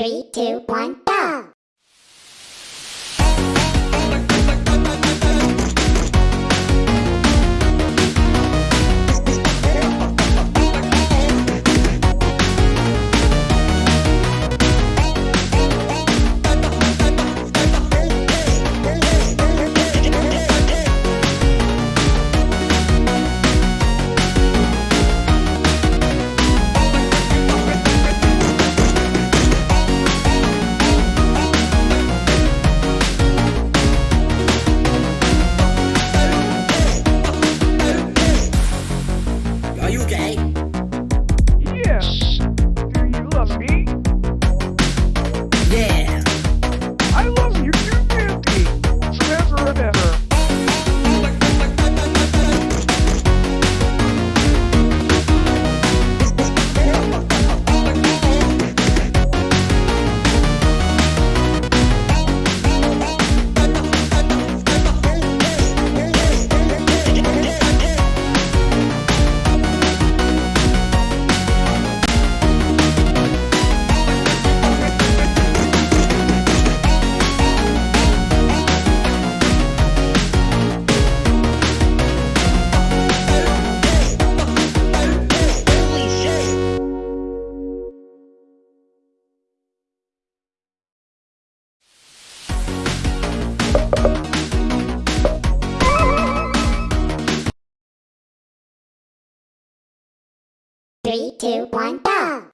Three, two, one, Three, two, one, go!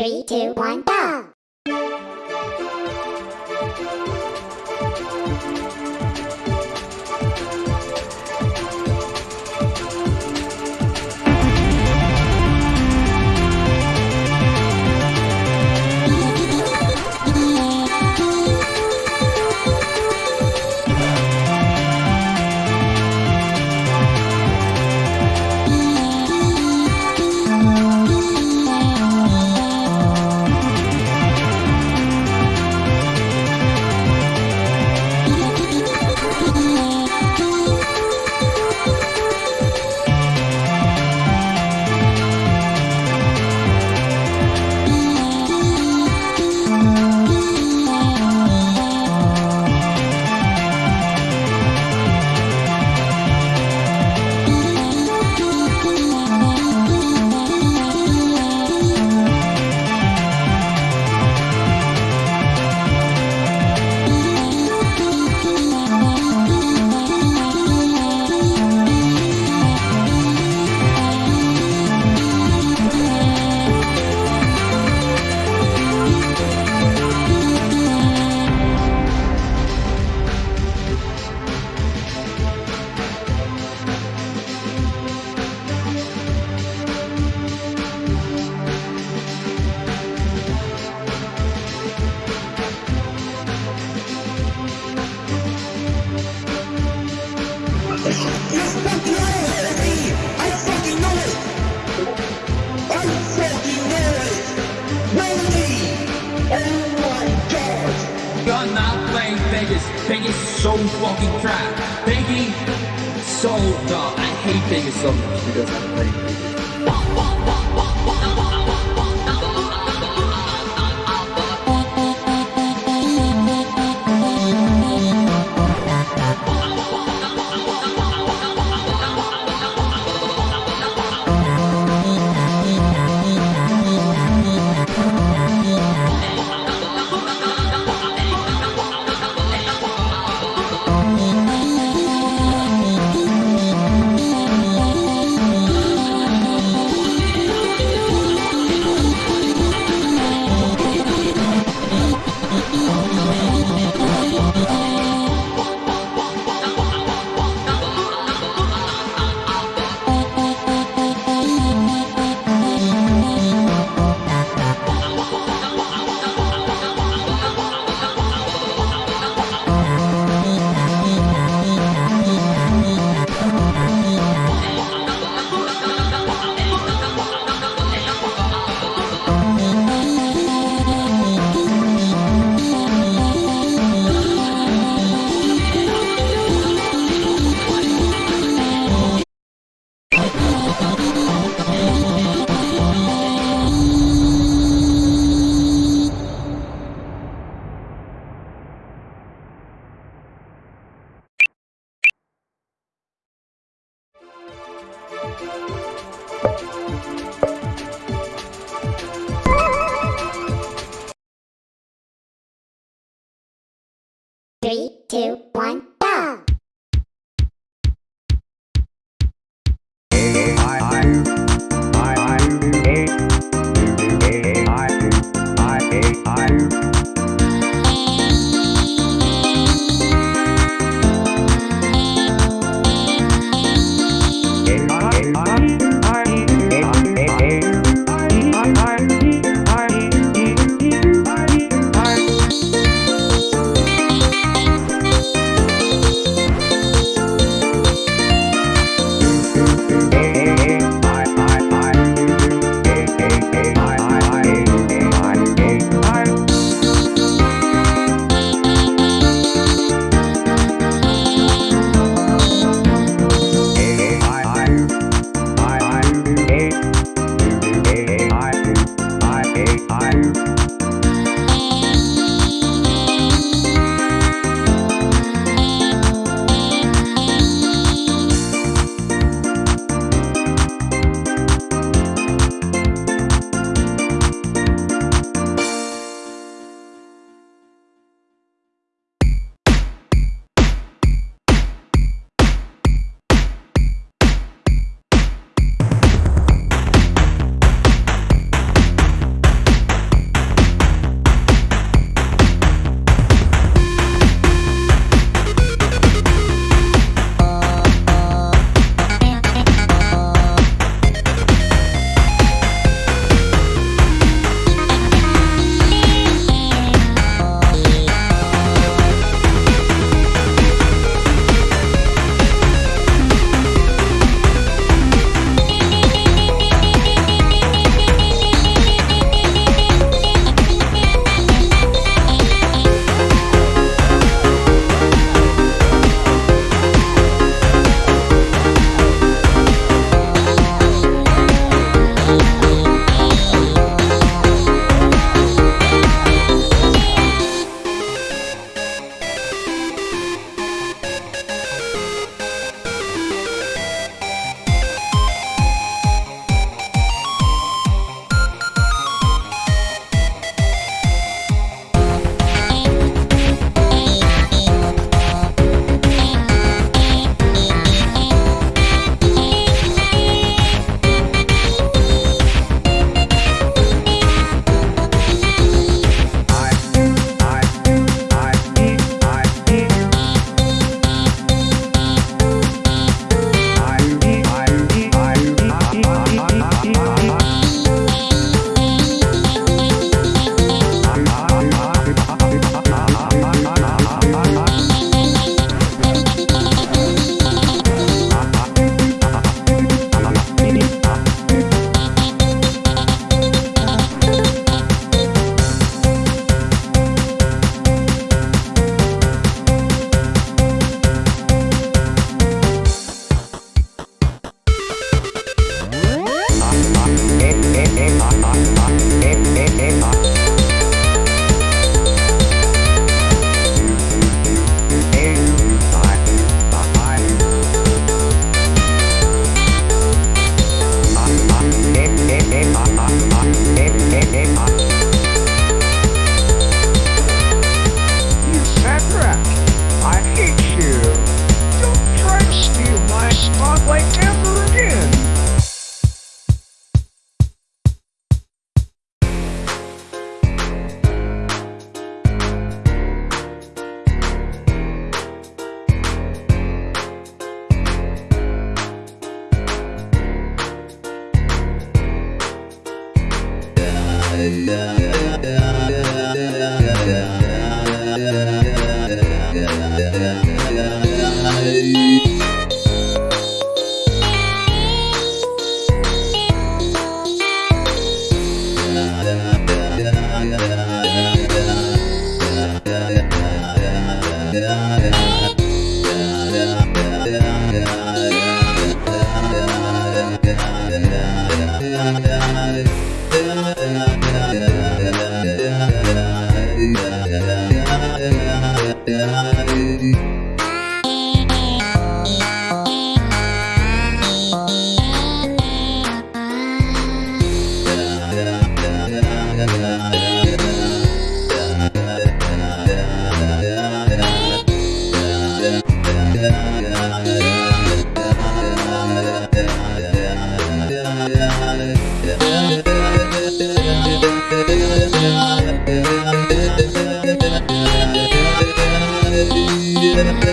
Three, two, one, go! So fucking crap. Vegas so dumb. I hate Vegas so much because I'm playing Three, two, one,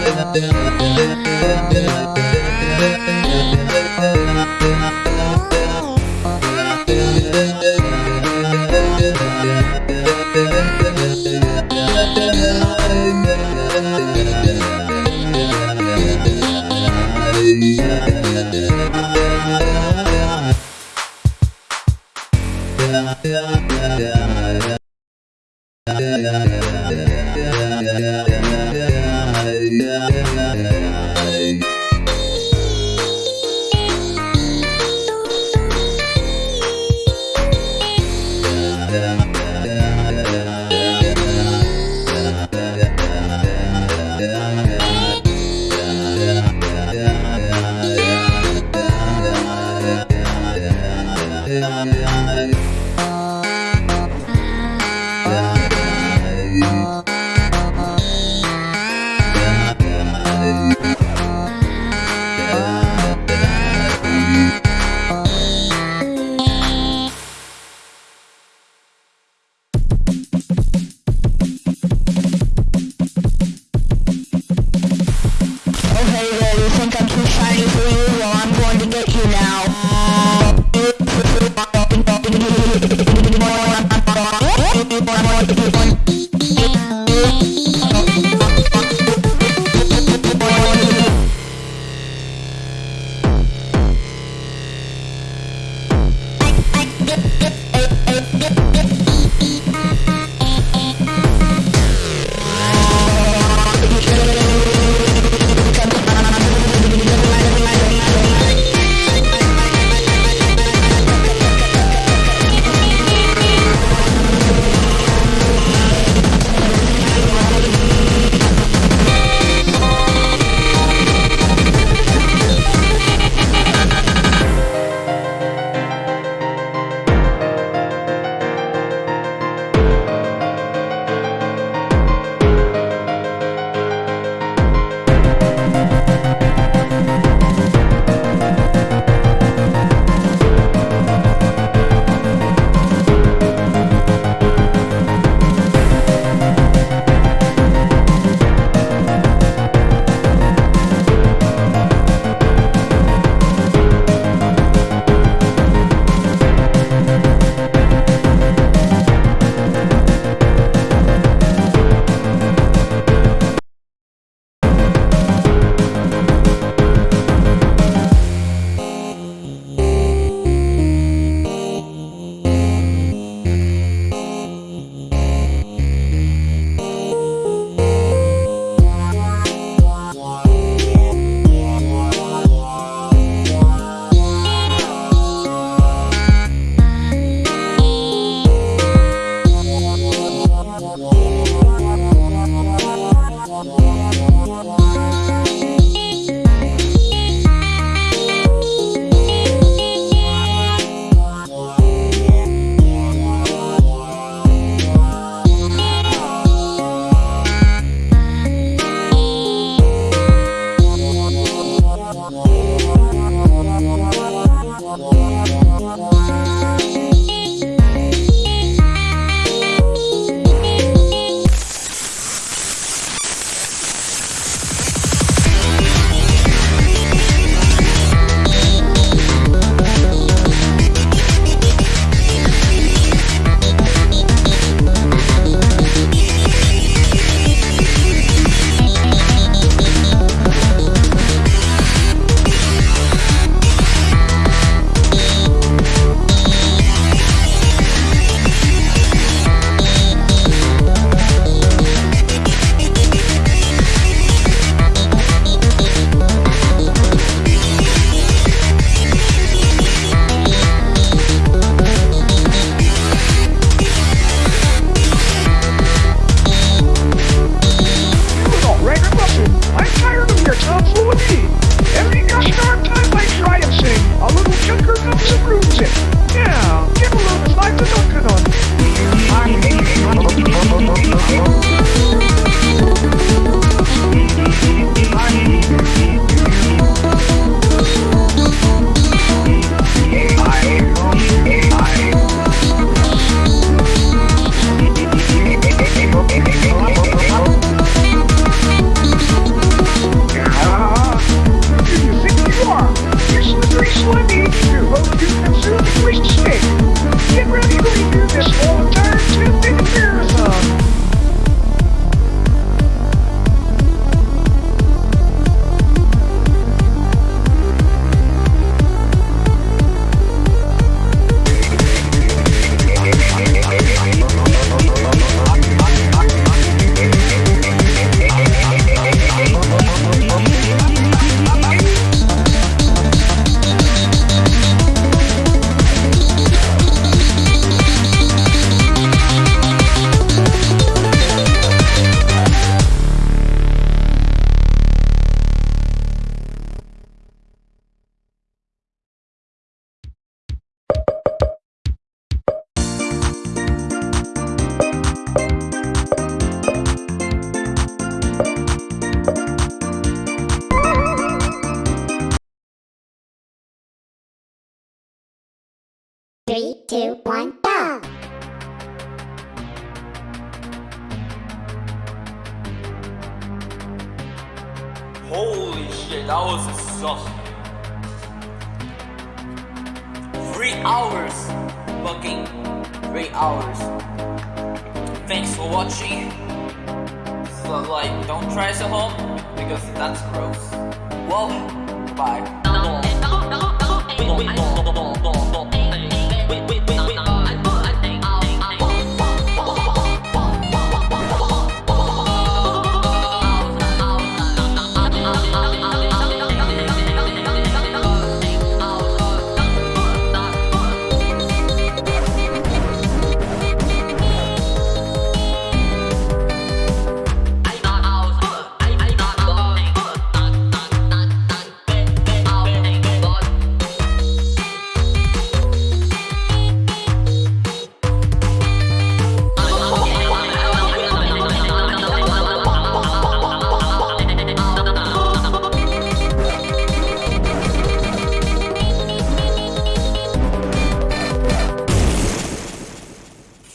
Yeah. yeah, yeah.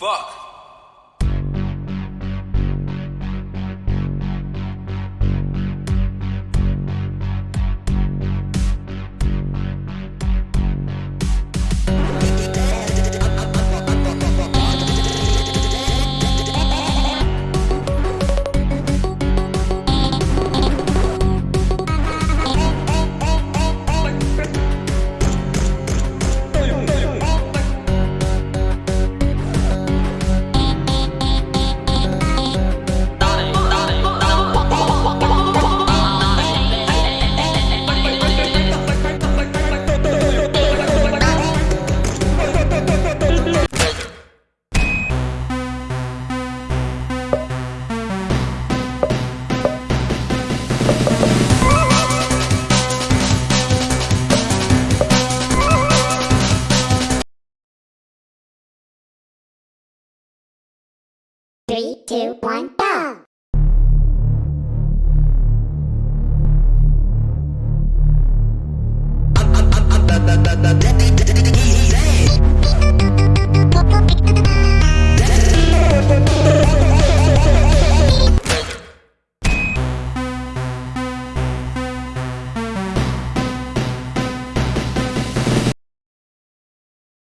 Fuck. Three, two, one, go!